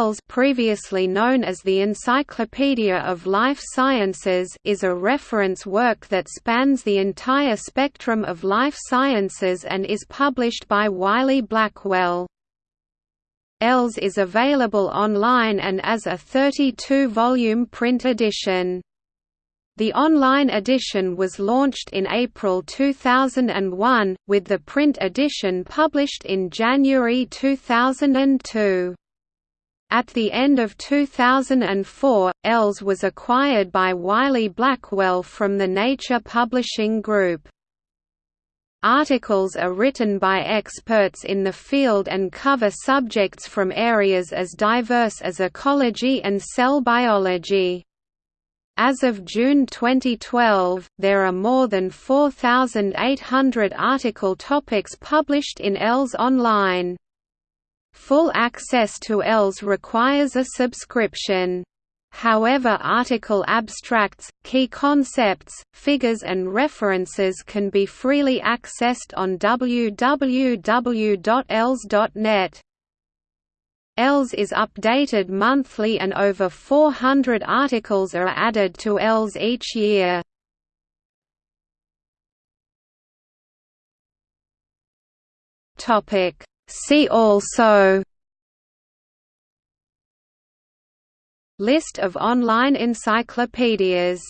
ELS previously known as the Encyclopedia of Life Sciences is a reference work that spans the entire spectrum of life sciences and is published by Wiley-Blackwell. ELS is available online and as a 32-volume print edition. The online edition was launched in April 2001, with the print edition published in January 2002. At the end of 2004, ELS was acquired by Wiley-Blackwell from the Nature Publishing Group. Articles are written by experts in the field and cover subjects from areas as diverse as ecology and cell biology. As of June 2012, there are more than 4,800 article topics published in ELS online. Full access to ELS requires a subscription. However article abstracts, key concepts, figures and references can be freely accessed on www.els.net. ELS is updated monthly and over 400 articles are added to ELS each year. See also List of online encyclopedias